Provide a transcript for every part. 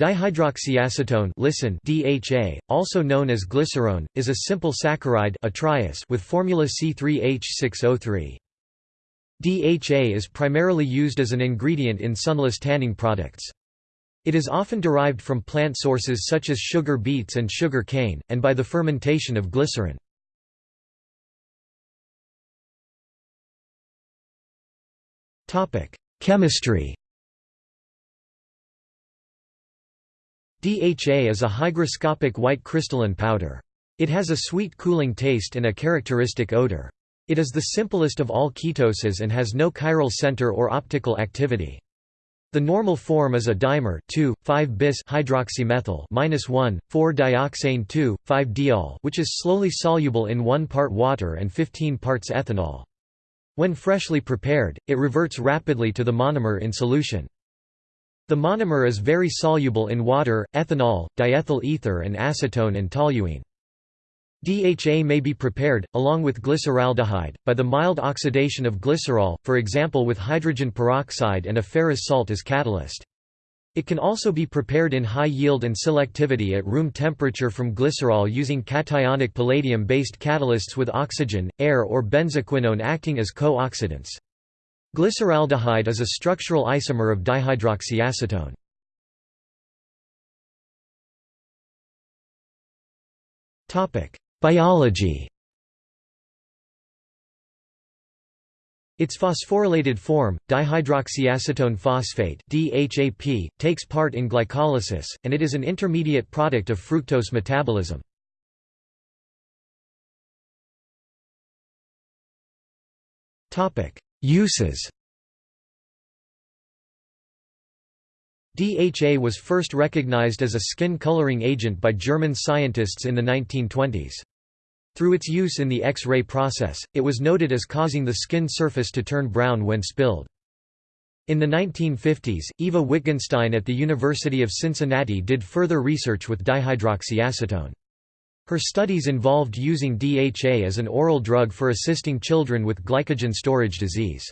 Dihydroxyacetone listen DHA, also known as glycerone, is a simple saccharide with formula C3H6O3. DHA is primarily used as an ingredient in sunless tanning products. It is often derived from plant sources such as sugar beets and sugar cane, and by the fermentation of glycerin. Chemistry DHA is a hygroscopic white crystalline powder. It has a sweet cooling taste and a characteristic odor. It is the simplest of all ketoses and has no chiral center or optical activity. The normal form is a dimer 2,5-bis hydroxymethyl 1,4-dioxane 2,5-diol which is slowly soluble in 1 part water and 15 parts ethanol. When freshly prepared, it reverts rapidly to the monomer in solution. The monomer is very soluble in water, ethanol, diethyl ether and acetone and toluene. DHA may be prepared, along with glyceraldehyde, by the mild oxidation of glycerol, for example with hydrogen peroxide and a ferrous salt as catalyst. It can also be prepared in high yield and selectivity at room temperature from glycerol using cationic palladium-based catalysts with oxygen, air or benzoquinone acting as co-oxidants. Glyceraldehyde is a structural isomer of dihydroxyacetone. Biology Its phosphorylated form, dihydroxyacetone phosphate DHAP, takes part in glycolysis, and it is an intermediate product of fructose metabolism. Uses DHA was first recognized as a skin coloring agent by German scientists in the 1920s. Through its use in the X-ray process, it was noted as causing the skin surface to turn brown when spilled. In the 1950s, Eva Wittgenstein at the University of Cincinnati did further research with dihydroxyacetone. Her studies involved using DHA as an oral drug for assisting children with glycogen storage disease.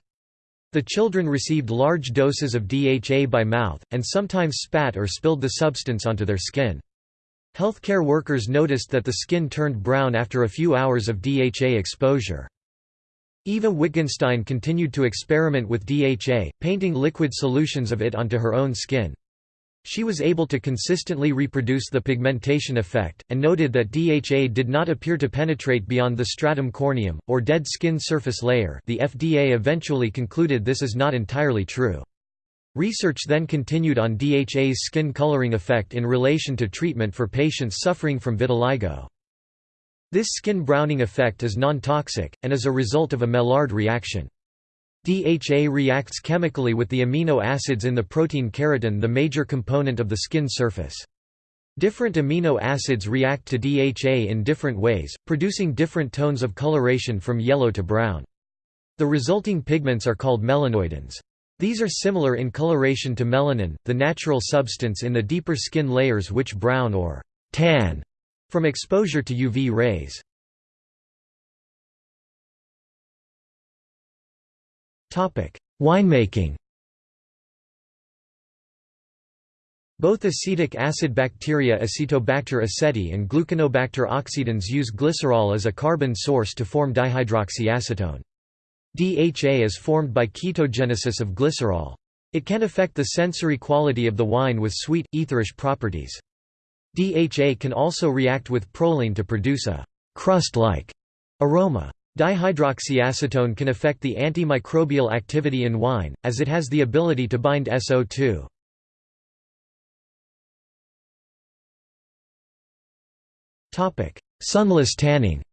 The children received large doses of DHA by mouth, and sometimes spat or spilled the substance onto their skin. Healthcare workers noticed that the skin turned brown after a few hours of DHA exposure. Eva Wittgenstein continued to experiment with DHA, painting liquid solutions of it onto her own skin. She was able to consistently reproduce the pigmentation effect, and noted that DHA did not appear to penetrate beyond the stratum corneum, or dead skin surface layer the FDA eventually concluded this is not entirely true. Research then continued on DHA's skin coloring effect in relation to treatment for patients suffering from vitiligo. This skin browning effect is non-toxic, and is a result of a Maillard reaction. DHA reacts chemically with the amino acids in the protein keratin the major component of the skin surface. Different amino acids react to DHA in different ways, producing different tones of coloration from yellow to brown. The resulting pigments are called melanoidins. These are similar in coloration to melanin, the natural substance in the deeper skin layers which brown or tan from exposure to UV rays. Winemaking Both acetic acid bacteria Acetobacter aceti and Gluconobacter oxydans use glycerol as a carbon source to form dihydroxyacetone. DHA is formed by ketogenesis of glycerol. It can affect the sensory quality of the wine with sweet, etherish properties. DHA can also react with proline to produce a crust-like aroma. Dihydroxyacetone can affect the antimicrobial activity in wine, as it has the ability to bind SO2. Sunless tanning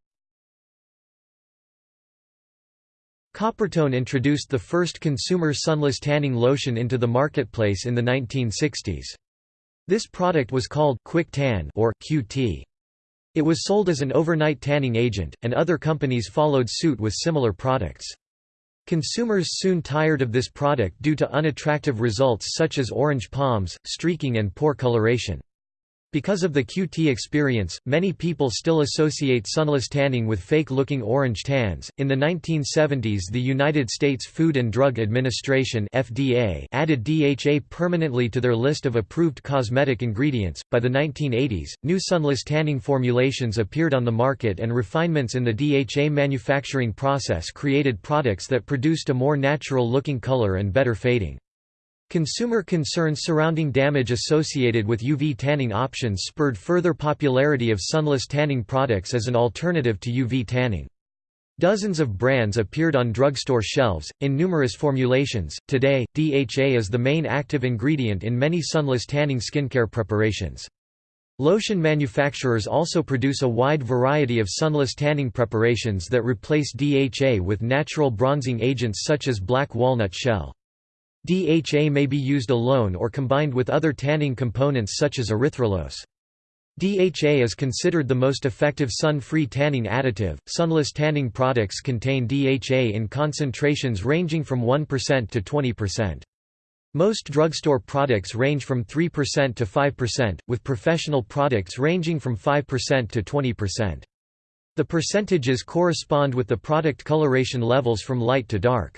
Coppertone introduced the first consumer sunless tanning lotion into the marketplace in the 1960s. This product was called Quick Tan or QT. It was sold as an overnight tanning agent, and other companies followed suit with similar products. Consumers soon tired of this product due to unattractive results such as orange palms, streaking and poor coloration. Because of the QT experience, many people still associate sunless tanning with fake-looking orange tans. In the 1970s, the United States Food and Drug Administration (FDA) added DHA permanently to their list of approved cosmetic ingredients. By the 1980s, new sunless tanning formulations appeared on the market and refinements in the DHA manufacturing process created products that produced a more natural-looking color and better fading. Consumer concerns surrounding damage associated with UV tanning options spurred further popularity of sunless tanning products as an alternative to UV tanning. Dozens of brands appeared on drugstore shelves, in numerous formulations. Today, DHA is the main active ingredient in many sunless tanning skincare preparations. Lotion manufacturers also produce a wide variety of sunless tanning preparations that replace DHA with natural bronzing agents such as black walnut shell. DHA may be used alone or combined with other tanning components such as erythrulose. DHA is considered the most effective sun-free tanning additive. Sunless tanning products contain DHA in concentrations ranging from 1% to 20%. Most drugstore products range from 3% to 5%, with professional products ranging from 5% to 20%. The percentages correspond with the product coloration levels from light to dark.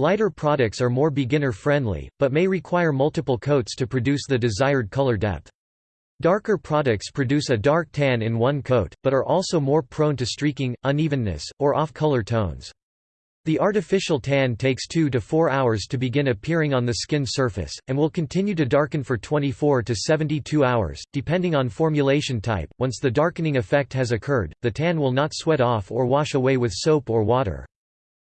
Lighter products are more beginner-friendly, but may require multiple coats to produce the desired color depth. Darker products produce a dark tan in one coat, but are also more prone to streaking, unevenness, or off-color tones. The artificial tan takes 2 to 4 hours to begin appearing on the skin surface, and will continue to darken for 24 to 72 hours, depending on formulation type. Once the darkening effect has occurred, the tan will not sweat off or wash away with soap or water.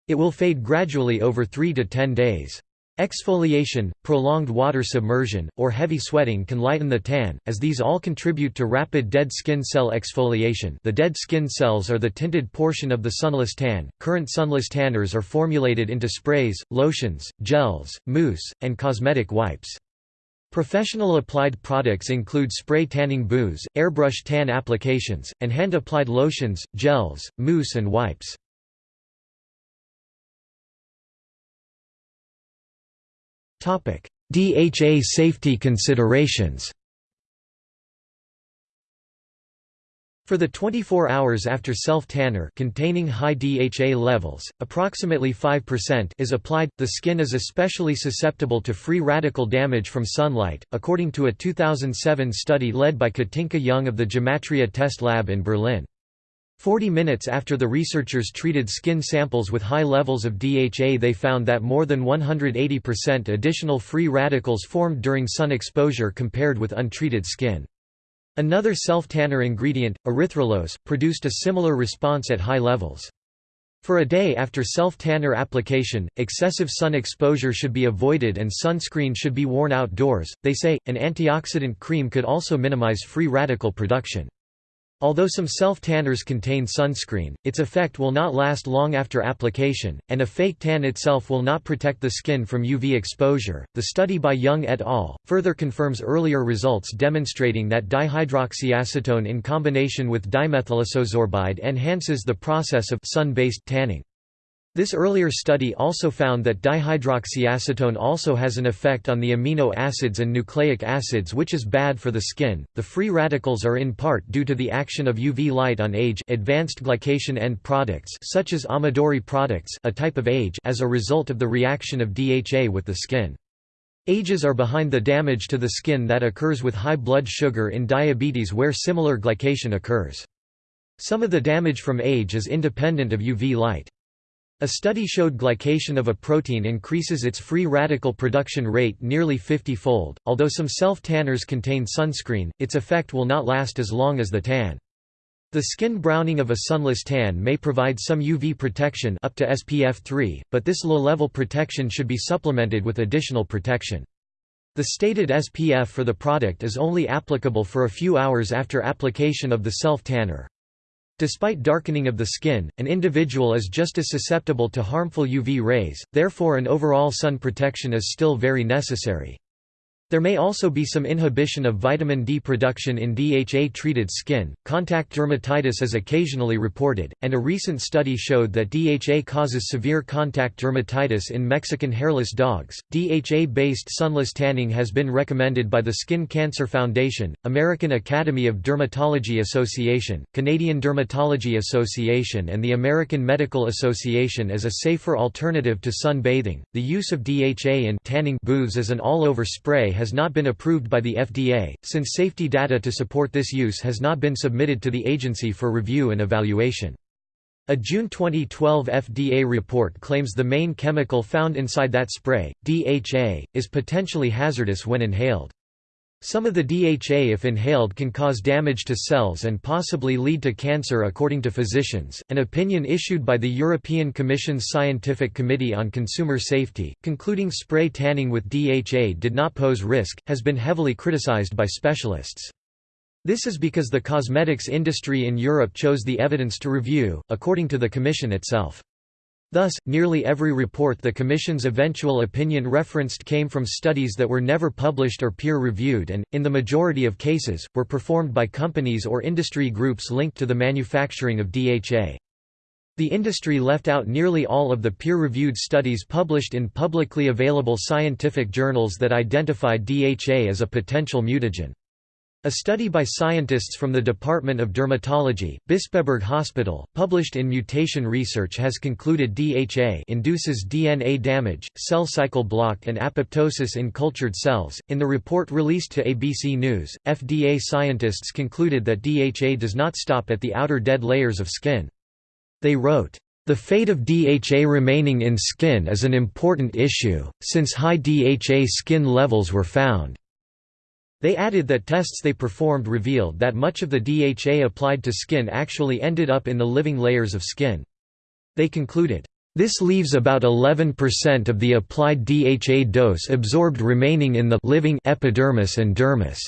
It will fade gradually over 3 to 10 days. Exfoliation, prolonged water submersion, or heavy sweating can lighten the tan, as these all contribute to rapid dead skin cell exfoliation the dead skin cells are the tinted portion of the sunless tan. Current sunless tanners are formulated into sprays, lotions, gels, mousse, and cosmetic wipes. Professional applied products include spray tanning booze, airbrush tan applications, and hand-applied lotions, gels, mousse and wipes. DHA safety considerations. For the 24 hours after self-tanner containing high DHA levels, approximately 5% is applied, the skin is especially susceptible to free radical damage from sunlight, according to a 2007 study led by Katinka Jung of the Gematria Test Lab in Berlin. Forty minutes after the researchers treated skin samples with high levels of DHA they found that more than 180% additional free radicals formed during sun exposure compared with untreated skin. Another self-tanner ingredient, erythrulose, produced a similar response at high levels. For a day after self-tanner application, excessive sun exposure should be avoided and sunscreen should be worn outdoors. They say, an antioxidant cream could also minimize free radical production. Although some self-tanners contain sunscreen, its effect will not last long after application, and a fake tan itself will not protect the skin from UV exposure. The study by Jung et al. further confirms earlier results demonstrating that dihydroxyacetone in combination with dimethylisosorbide enhances the process of sun-based tanning. This earlier study also found that dihydroxyacetone also has an effect on the amino acids and nucleic acids which is bad for the skin. The free radicals are in part due to the action of UV light on age advanced glycation end products such as Amadori products a type of age as a result of the reaction of DHA with the skin. Ages are behind the damage to the skin that occurs with high blood sugar in diabetes where similar glycation occurs. Some of the damage from age is independent of UV light. A study showed glycation of a protein increases its free radical production rate nearly 50-fold. Although some self-tanners contain sunscreen, its effect will not last as long as the tan. The skin browning of a sunless tan may provide some UV protection up to SPF 3, but this low-level protection should be supplemented with additional protection. The stated SPF for the product is only applicable for a few hours after application of the self-tanner. Despite darkening of the skin, an individual is just as susceptible to harmful UV rays, therefore an overall sun protection is still very necessary. There may also be some inhibition of vitamin D production in DHA-treated skin. Contact dermatitis is occasionally reported, and a recent study showed that DHA causes severe contact dermatitis in Mexican hairless dogs. DHA-based sunless tanning has been recommended by the Skin Cancer Foundation, American Academy of Dermatology Association, Canadian Dermatology Association, and the American Medical Association as a safer alternative to sun bathing. The use of DHA in tanning booths as an all-over spray has not been approved by the FDA, since safety data to support this use has not been submitted to the agency for review and evaluation. A June 2012 FDA report claims the main chemical found inside that spray, DHA, is potentially hazardous when inhaled. Some of the DHA if inhaled can cause damage to cells and possibly lead to cancer according to physicians. An opinion issued by the European Commission's Scientific Committee on Consumer Safety, concluding spray tanning with DHA did not pose risk, has been heavily criticized by specialists. This is because the cosmetics industry in Europe chose the evidence to review, according to the Commission itself. Thus, nearly every report the Commission's eventual opinion referenced came from studies that were never published or peer-reviewed and, in the majority of cases, were performed by companies or industry groups linked to the manufacturing of DHA. The industry left out nearly all of the peer-reviewed studies published in publicly available scientific journals that identified DHA as a potential mutagen. A study by scientists from the Department of Dermatology, Bispebjerg Hospital, published in Mutation Research has concluded DHA induces DNA damage, cell cycle block and apoptosis in cultured cells. In the report released to ABC News, FDA scientists concluded that DHA does not stop at the outer dead layers of skin. They wrote, the fate of DHA remaining in skin is an important issue, since high DHA skin levels were found. They added that tests they performed revealed that much of the DHA applied to skin actually ended up in the living layers of skin. They concluded, "...this leaves about 11% of the applied DHA dose absorbed remaining in the living epidermis and dermis."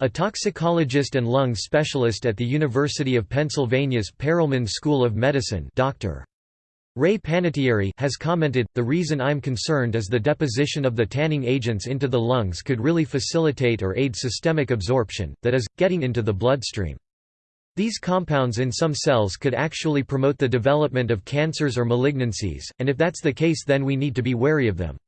A toxicologist and lung specialist at the University of Pennsylvania's Perelman School of Medicine Dr. Ray Panettieri has commented, the reason I'm concerned is the deposition of the tanning agents into the lungs could really facilitate or aid systemic absorption, that is, getting into the bloodstream. These compounds in some cells could actually promote the development of cancers or malignancies, and if that's the case then we need to be wary of them.